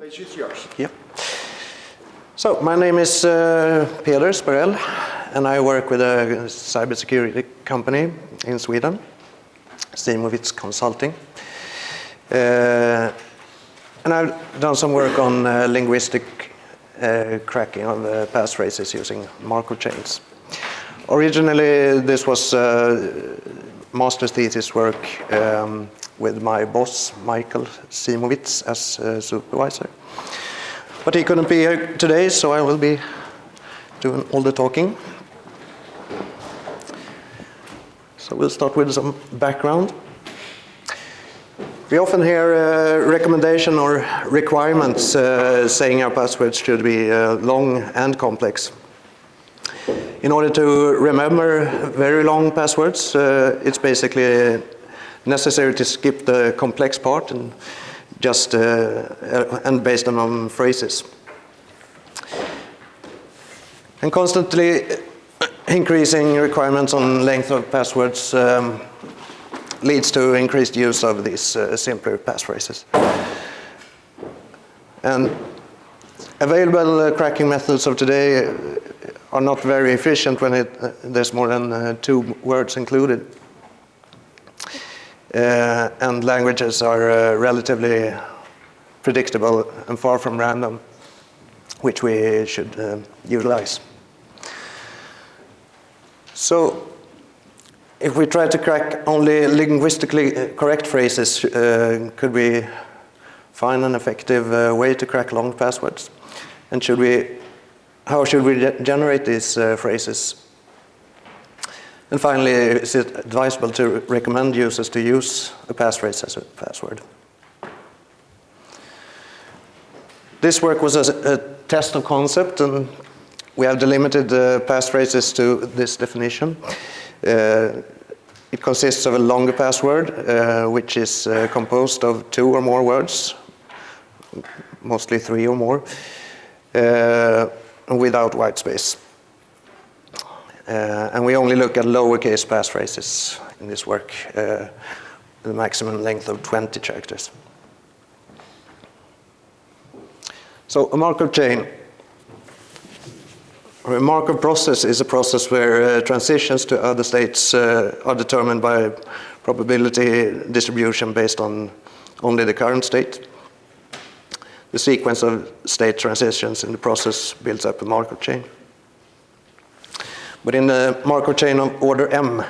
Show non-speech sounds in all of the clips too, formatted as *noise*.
Page is yours. Yeah. So my name is uh, Peder Sparell, and I work with a cybersecurity company in Sweden, Simovic Consulting. Uh, and I've done some work on uh, linguistic uh, cracking of uh, passphrases using Markov chains. Originally, this was uh, master's thesis work um, with my boss, Michael Simovic, as uh, supervisor. But he couldn't be here today, so I will be doing all the talking. So we'll start with some background. We often hear uh, recommendation or requirements uh, saying our passwords should be uh, long and complex. In order to remember very long passwords, uh, it's basically necessary to skip the complex part and just uh, and based on phrases. And constantly increasing requirements on length of passwords um, leads to increased use of these uh, simpler passphrases. And available uh, cracking methods of today are not very efficient when it, uh, there's more than uh, two words included. Uh, and languages are uh, relatively predictable and far from random, which we should uh, utilize. So if we try to crack only linguistically uh, correct phrases, uh, could we find an effective uh, way to crack long passwords? And should we, how should we generate these phrases? And finally, is it advisable to recommend users to use a passphrase as a password? This work was a, a test of concept and we have delimited the passphrases to this definition. Uh, it consists of a longer password, uh, which is uh, composed of two or more words, mostly three or more, uh, without white space. Uh, and we only look at lowercase passphrases in this work, uh, the maximum length of 20 characters. So a Markov chain, a Markov process is a process where uh, transitions to other states uh, are determined by probability distribution based on only the current state. The sequence of state transitions in the process builds up a Markov chain. But in the Markov chain of order M,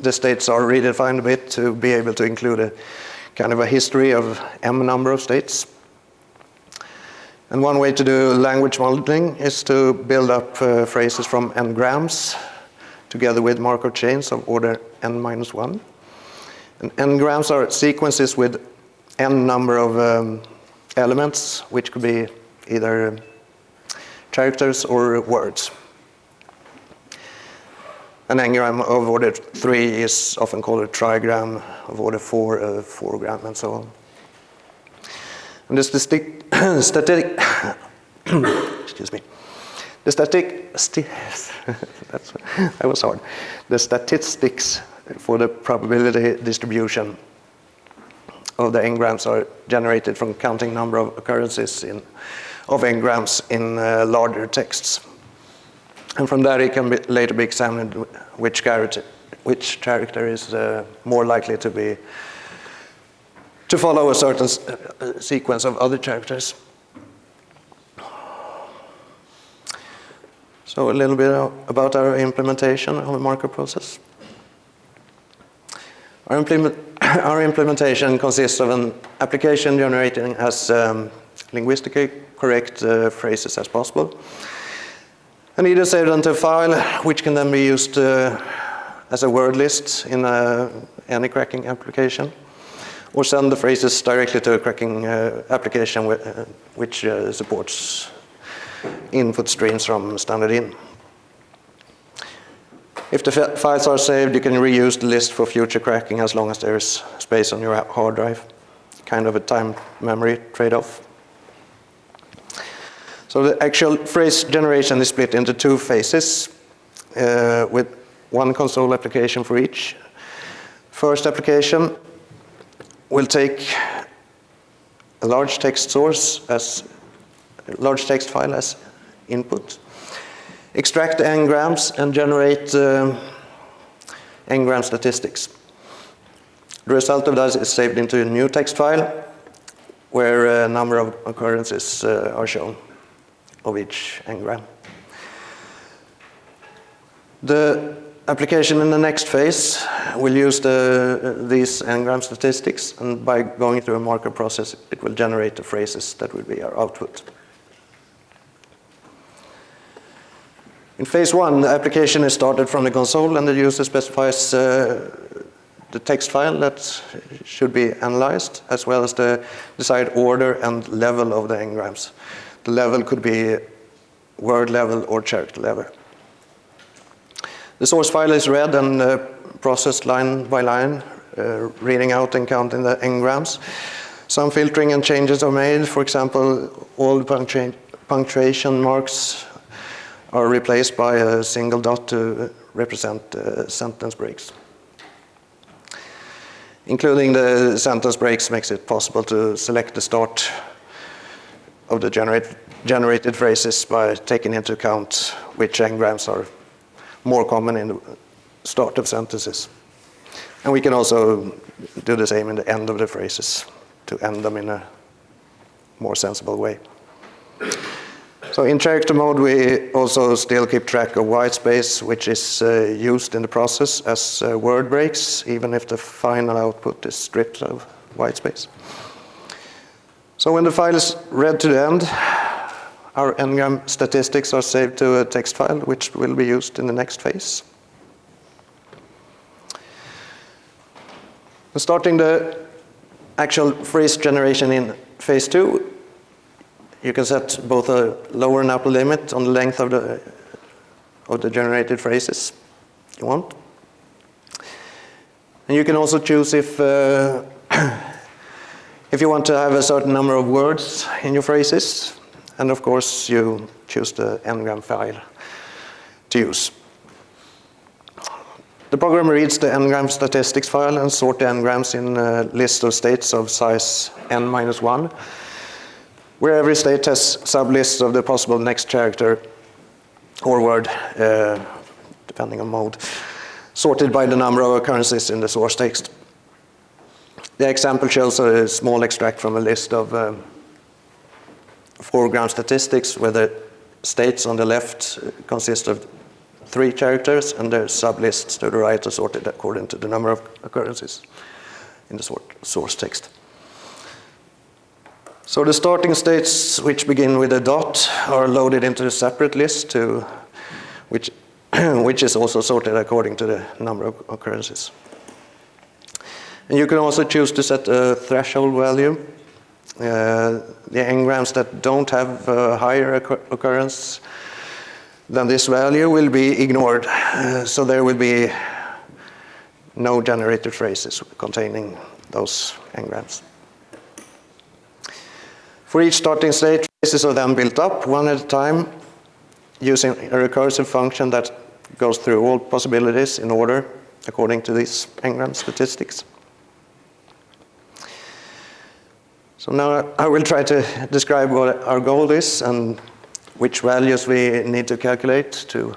the states are redefined a bit to be able to include a kind of a history of M number of states. And one way to do language modeling is to build up uh, phrases from n-grams together with Markov chains of order n minus 1. And n-grams are sequences with n number of um, elements, which could be either characters or words. An n-gram of order 3 is often called a trigram, of order 4 a 4-gram, and so on. And the *coughs* static, *coughs* excuse me, the static, *laughs* that's, that was hard. The statistics for the probability distribution of the n-grams are generated from counting number of occurrences in, of n-grams in uh, larger texts. And from there, it can be, later be examined which character, which character is uh, more likely to be to follow a certain uh, sequence of other characters. So a little bit about our implementation of the Markov process. Our, implement *coughs* our, implementation consists of an application generating as um, linguistically correct uh, phrases as possible and either saved onto a file, which can then be used uh, as a word list in uh, any cracking application, or send the phrases directly to a cracking uh, application uh, which uh, supports input streams from standard in. If the files are saved, you can reuse the list for future cracking as long as there is space on your hard drive. Kind of a time memory trade-off. So the actual phrase generation is split into two phases uh, with one console application for each. First application will take a large text source as a large text file as input, extract the n-grams and generate uh, n-gram statistics. The result of that is saved into a new text file where a number of occurrences uh, are shown of each n-gram. The application in the next phase will use the, uh, these n-gram statistics and by going through a marker process it will generate the phrases that will be our output. In phase one, the application is started from the console and the user specifies uh, the text file that should be analyzed as well as the desired order and level of the n-grams. The level could be word level or character level. The source file is read and uh, processed line by line, uh, reading out and counting the n-grams. Some filtering and changes are made. For example, all punctua punctuation marks are replaced by a single dot to represent uh, sentence breaks. Including the sentence breaks makes it possible to select the start of the generate, generated phrases by taking into account which n-grams are more common in the start of sentences. And we can also do the same in the end of the phrases to end them in a more sensible way. So in character mode, we also still keep track of white space, which is uh, used in the process as uh, word breaks, even if the final output is stripped of white space. So when the file is read to the end, our n-gram statistics are saved to a text file, which will be used in the next phase. Starting the actual phrase generation in phase two, you can set both a lower and upper limit on the length of the, of the generated phrases you want. And you can also choose if, uh, *clears throat* if you want to have a certain number of words in your phrases. And of course, you choose the n-gram file to use. The program reads the n-gram statistics file and sort the n-grams in a list of states of size n minus 1, where every state has sublists of the possible next character or word, uh, depending on mode, sorted by the number of occurrences in the source text. The example shows a small extract from a list of um, foreground statistics where the states on the left consist of three characters and their sublists to the right are sorted according to the number of occurrences in the source text. So the starting states which begin with a dot are loaded into a separate list to which, *clears throat* which is also sorted according to the number of occurrences. And you can also choose to set a threshold value uh, the n-grams that don't have a higher occurrence than this value will be ignored. Uh, so there will be no generated phrases containing those n-grams. For each starting state, phrases are then built up one at a time using a recursive function that goes through all possibilities in order according to these n-gram statistics. So now I will try to describe what our goal is and which values we need to calculate to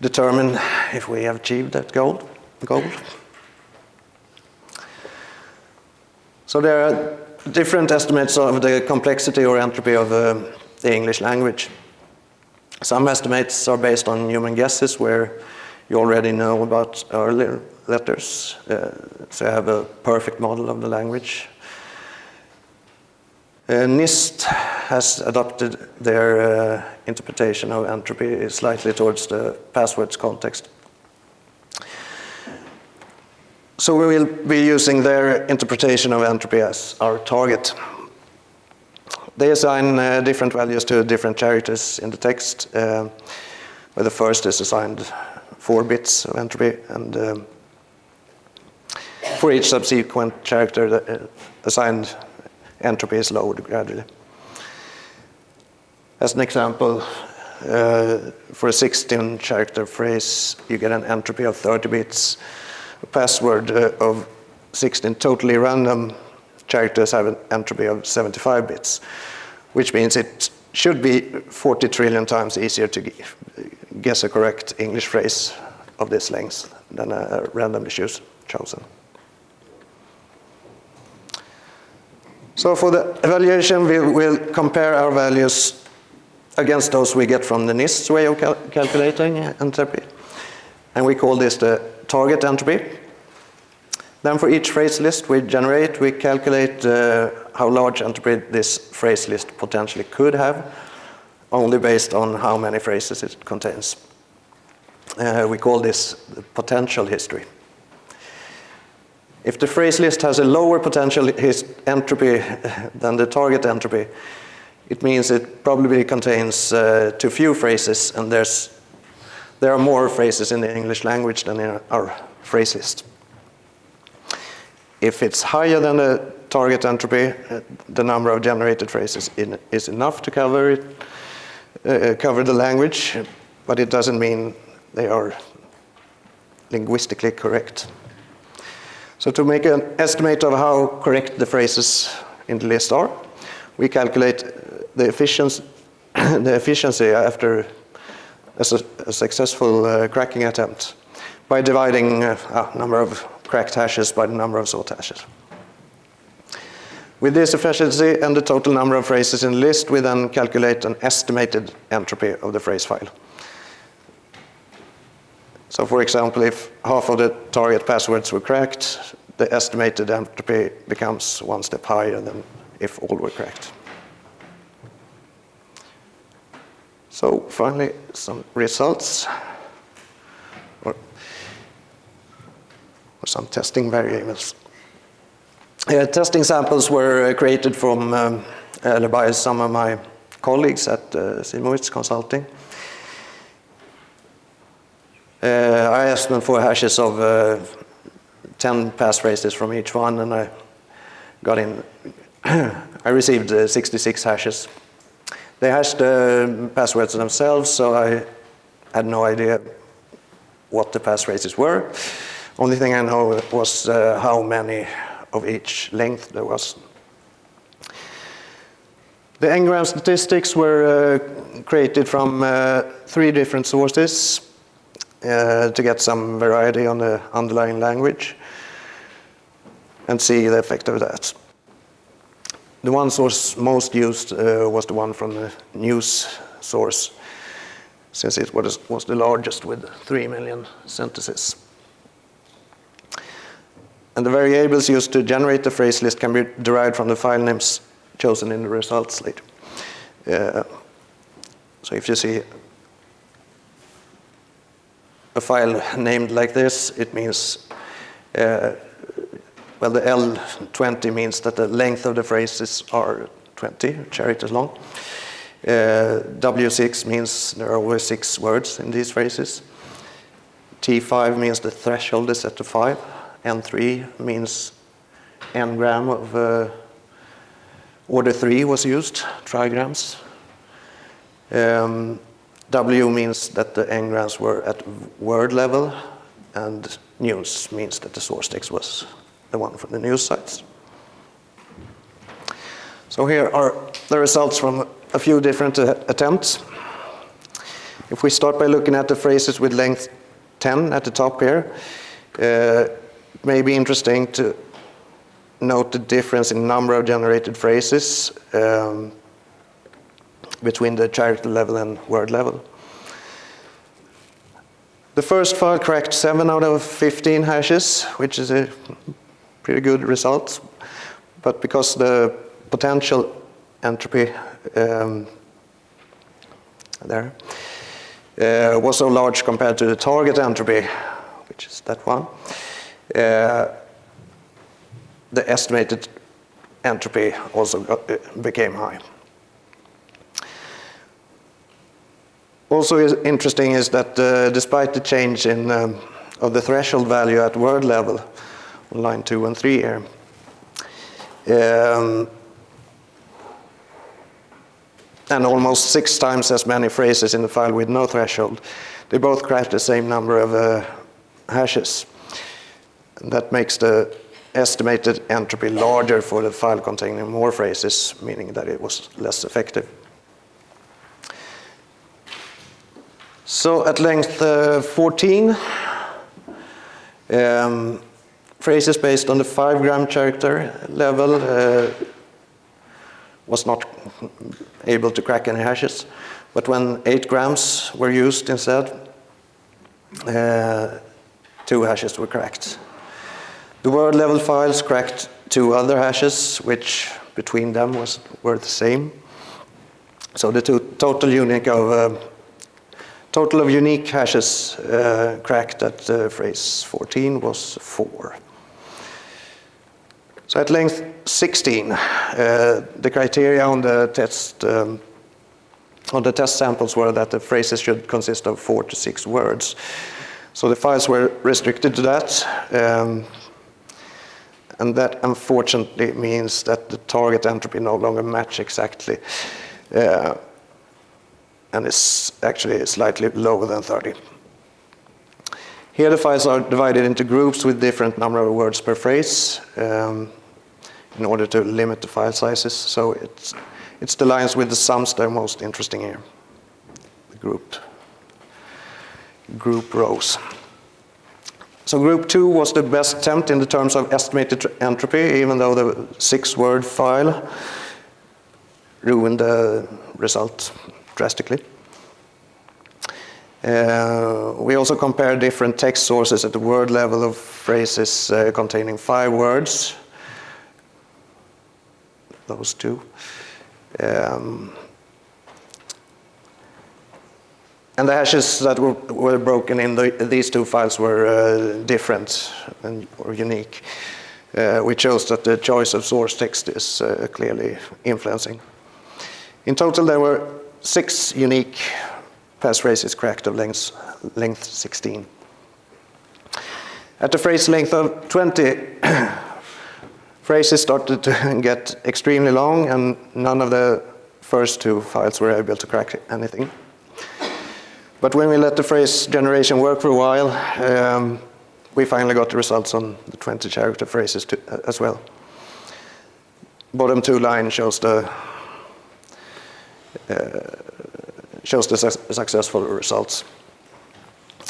determine if we have achieved that goal. goal. So there are different estimates of the complexity or entropy of uh, the English language. Some estimates are based on human guesses where you already know about earlier letters, uh, so you have a perfect model of the language. Uh, NIST has adopted their uh, interpretation of entropy slightly towards the passwords context. So we will be using their interpretation of entropy as our target. They assign uh, different values to different characters in the text, uh, where the first is assigned four bits of entropy, and um, for each subsequent character uh, assigned entropy is lowered gradually. As an example, uh, for a 16 character phrase, you get an entropy of 30 bits, a password uh, of 16 totally random characters have an entropy of 75 bits, which means it should be 40 trillion times easier to guess a correct English phrase of this length than a randomly choose, chosen. So for the evaluation, we will compare our values against those we get from the NIST way of cal calculating entropy. And we call this the target entropy. Then for each phrase list we generate, we calculate uh, how large entropy this phrase list potentially could have, only based on how many phrases it contains. Uh, we call this the potential history. If the phrase list has a lower potential entropy *laughs* than the target entropy, it means it probably contains uh, too few phrases and there's, there are more phrases in the English language than in our phrase list. If it's higher than the target entropy, uh, the number of generated phrases in, is enough to cover it, uh, cover the language, but it doesn't mean they are linguistically correct. So to make an estimate of how correct the phrases in the list are, we calculate the efficiency, *coughs* the efficiency after a, a successful uh, cracking attempt by dividing uh, a number of cracked hashes by the number of sought hashes. With this efficiency and the total number of phrases in the list, we then calculate an estimated entropy of the phrase file. So for example, if half of the target passwords were cracked, the estimated entropy becomes one step higher than if all were cracked. So finally, some results. Or, or some testing variables. Uh, testing samples were uh, created from um, uh, by some of my colleagues at uh, Simowitz Consulting. Uh, I asked them for hashes of uh, 10 passphrases from each one and I got in, *clears throat* I received uh, 66 hashes. They hashed the passwords themselves, so I had no idea what the passphrases were. Only thing I know was uh, how many of each length there was. The n-gram statistics were uh, created from uh, three different sources uh, to get some variety on the underlying language and see the effect of that. The one source most used uh, was the one from the news source, since it was, was the largest with 3 million sentences. And the variables used to generate the phrase list can be derived from the file names chosen in the results later. Uh, so if you see a file named like this, it means, uh, well, the L20 means that the length of the phrases are 20 characters long. Uh, W6 means there are always six words in these phrases. T5 means the threshold is set to five. N3 means n-gram of uh, order 3 was used, trigrams. Um, W means that the n-grams were at word level, and news means that the source text was the one from the news sites. So here are the results from a few different uh, attempts. If we start by looking at the phrases with length 10 at the top here, uh, it may be interesting to note the difference in number of generated phrases um, between the character level and word level. The first file cracked 7 out of 15 hashes, which is a pretty good result. But because the potential entropy um, there uh, was so large compared to the target entropy, which is that one, uh, the estimated entropy also got, uh, became high. Also is interesting is that uh, despite the change in um, of the threshold value at word level on line 2 and 3 here, um, and almost six times as many phrases in the file with no threshold, they both craft the same number of uh, hashes. And that makes the estimated entropy larger for the file containing more phrases, meaning that it was less effective. So at length uh, 14, um, phrases based on the 5 gram character level uh, was not able to crack any hashes. But when 8 grams were used instead, uh, two hashes were cracked. The word level files cracked two other hashes, which between them was, were the same. So the total unique of uh, total of unique hashes uh, cracked at uh, phrase 14 was four. So at length 16, uh, the criteria on the test um, on the test samples were that the phrases should consist of four to six words. So the files were restricted to that. Um, and that unfortunately means that the target entropy no longer match exactly. Uh, and it's actually slightly lower than 30. Here the files are divided into groups with different number of words per phrase um, in order to limit the file sizes. So it's, it's the lines with the sums that are most interesting here, the group, group rows. So group two was the best attempt in the terms of estimated entropy, even though the six word file ruined the result drastically. Uh, we also compare different text sources at the word level of phrases uh, containing five words. Those two. Um, And the hashes that were, were broken in the, these two files were uh, different and, or unique, uh, which shows that the choice of source text is uh, clearly influencing. In total, there were six unique passphrases cracked of length, length 16. At the phrase length of 20, *clears throat* phrases started to *laughs* get extremely long and none of the first two files were able to crack anything. But when we let the phrase generation work for a while, um, we finally got the results on the 20 character phrases to, uh, as well. Bottom two line shows the shows the su successful results.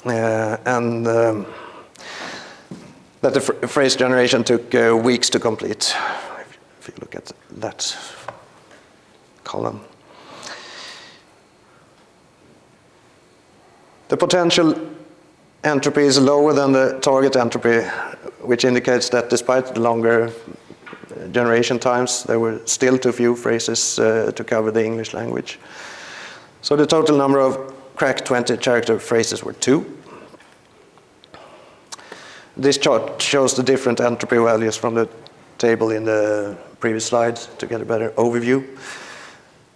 Uh, and um, that the phrase generation took uh, weeks to complete, if you look at that column. The potential entropy is lower than the target entropy, which indicates that despite the longer generation times, there were still too few phrases uh, to cover the English language. So the total number of cracked 20 character phrases were two. This chart shows the different entropy values from the table in the previous slide to get a better overview.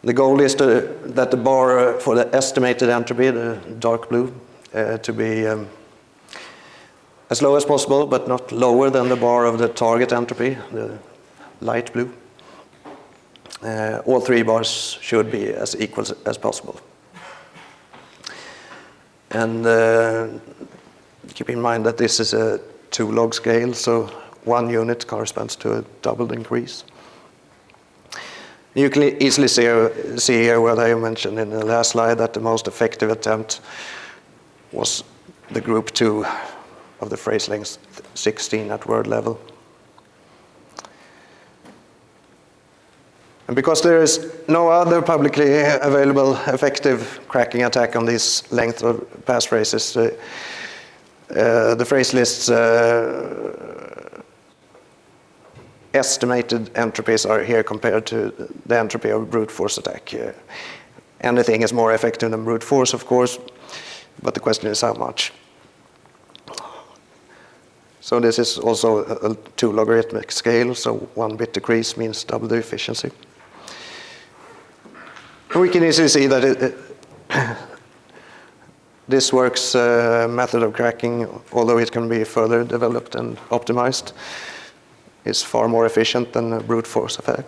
The goal is to, that the bar uh, for the estimated entropy, the dark blue, uh, to be um, as low as possible, but not lower than the bar of the target entropy, the light blue. Uh, all three bars should be as equal as possible. And uh, keep in mind that this is a two log scale, so one unit corresponds to a doubled increase. You can easily see, see here what I mentioned in the last slide that the most effective attempt was the group two of the phrase length 16 at word level. And because there is no other publicly available effective cracking attack on these length of passphrases, uh, uh, the phrase lists uh, estimated entropies are here compared to the entropy of brute force attack. Uh, anything is more effective than brute force, of course, but the question is how much. So this is also a two logarithmic scale, so one bit decrease means double the efficiency. We can easily see that it, it *coughs* this works uh, method of cracking, although it can be further developed and optimized is far more efficient than a brute force attack.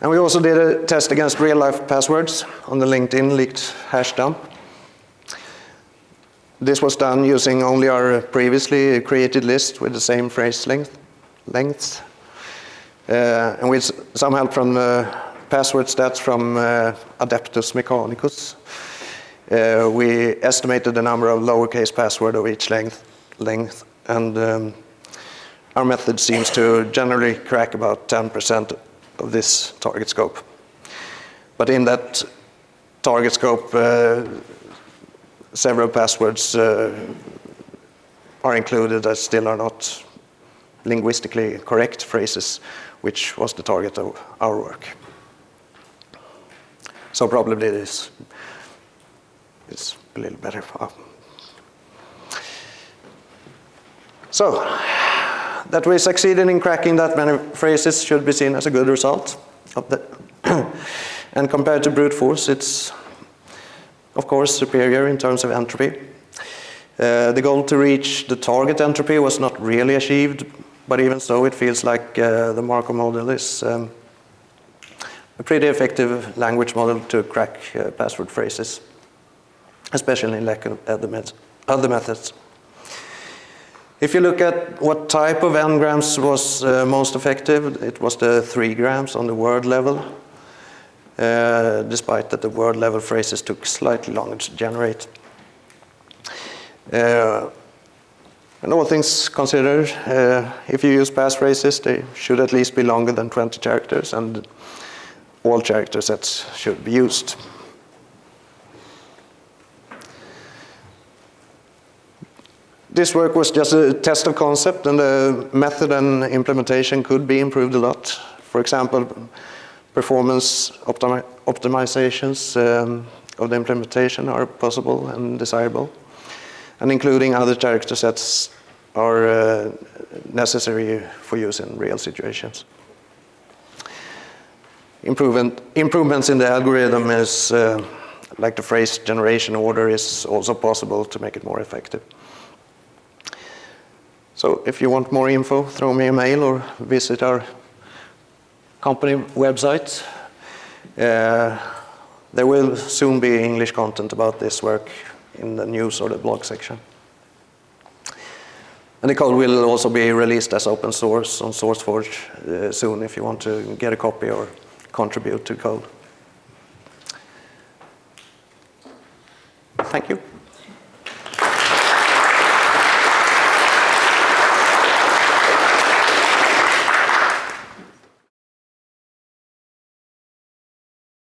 And we also did a test against real life passwords on the LinkedIn leaked hash dump. This was done using only our previously created list with the same phrase length, lengths. Uh, and with some help from uh, password stats from uh, Adeptus Mechanicus, we estimated the number of lowercase password of each length, length and um, our method seems to generally crack about 10% of this target scope. But in that target scope, uh, several passwords uh, are included that still are not linguistically correct phrases, which was the target of our work. So probably this is a little better. So, that we succeeded in cracking that many phrases should be seen as a good result of *clears throat* and compared to brute force, it's of course superior in terms of entropy. Uh, the goal to reach the target entropy was not really achieved, but even so it feels like uh, the Markov model is um, a pretty effective language model to crack uh, password phrases, especially in lack of other, met other methods. If you look at what type of n-grams was uh, most effective, it was the 3 grams on the word level, uh, despite that the word level phrases took slightly longer to generate. Uh, and all things considered, uh, if you use passphrases, they should at least be longer than 20 characters, and all character sets should be used. This work was just a test of concept and the method and implementation could be improved a lot. For example, performance optimi optimizations um, of the implementation are possible and desirable. And including other character sets are uh, necessary for use in real situations. Improvement, improvements in the algorithm is, uh, like the phrase generation order, is also possible to make it more effective. So if you want more info, throw me a mail or visit our company website. Uh, there will soon be English content about this work in the news or the blog section. And the code will also be released as open source on SourceForge uh, soon if you want to get a copy or contribute to code. Thank you.